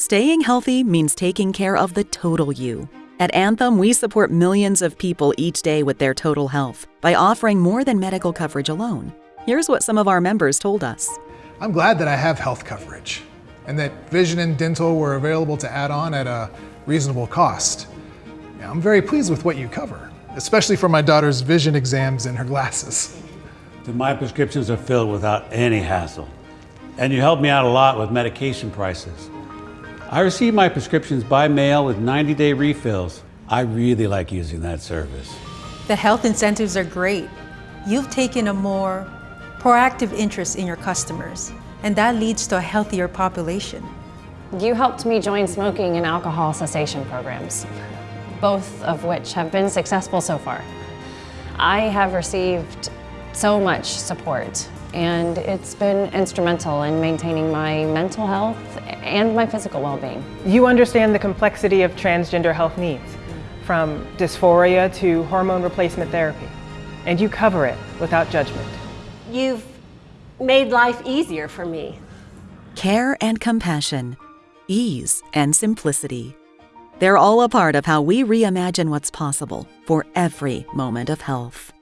Staying healthy means taking care of the total you. At Anthem, we support millions of people each day with their total health by offering more than medical coverage alone. Here's what some of our members told us. I'm glad that I have health coverage and that vision and dental were available to add on at a reasonable cost. I'm very pleased with what you cover, especially for my daughter's vision exams and her glasses. My prescriptions are filled without any hassle. And you helped me out a lot with medication prices. I receive my prescriptions by mail with 90-day refills. I really like using that service. The health incentives are great. You've taken a more proactive interest in your customers, and that leads to a healthier population. You helped me join smoking and alcohol cessation programs, both of which have been successful so far. I have received so much support and it's been instrumental in maintaining my mental health and my physical well-being. You understand the complexity of transgender health needs, from dysphoria to hormone replacement therapy, and you cover it without judgment. You've made life easier for me. Care and compassion, ease and simplicity. They're all a part of how we reimagine what's possible for every moment of health.